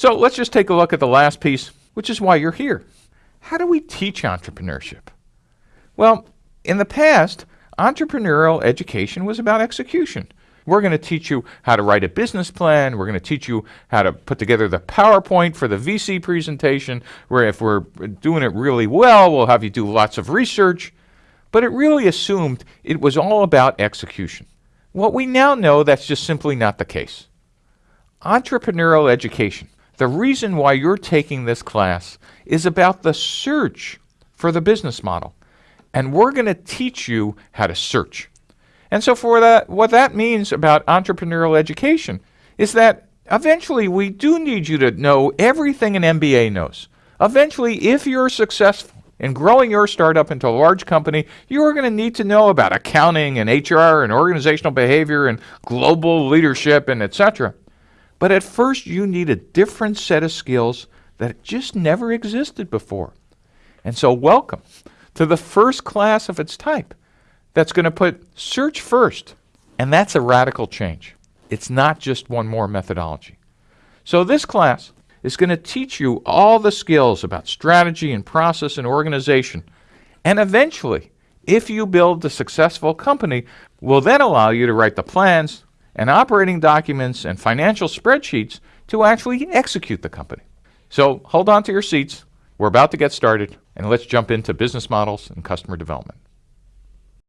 So let's just take a look at the last piece, which is why you're here. How do we teach entrepreneurship? Well, in the past, entrepreneurial education was about execution. We're going to teach you how to write a business plan. We're going to teach you how to put together the PowerPoint for the VC presentation, where if we're doing it really well, we'll have you do lots of research. But it really assumed it was all about execution. What we now know that's just simply not the case. Entrepreneurial education, the reason why you're taking this class is about the search for the business model. And we're going to teach you how to search. And so for that, what that means about entrepreneurial education is that eventually we do need you to know everything an MBA knows. Eventually, if you're successful in growing your startup into a large company, you're going to need to know about accounting and HR and organizational behavior and global leadership and etc. But at first, you need a different set of skills that just never existed before. And so welcome to the first class of its type that's going to put search first. And that's a radical change. It's not just one more methodology. So this class is going to teach you all the skills about strategy and process and organization. And eventually, if you build a successful company, will then allow you to write the plans and operating documents and financial spreadsheets to actually execute the company. So hold on to your seats. We're about to get started, and let's jump into business models and customer development.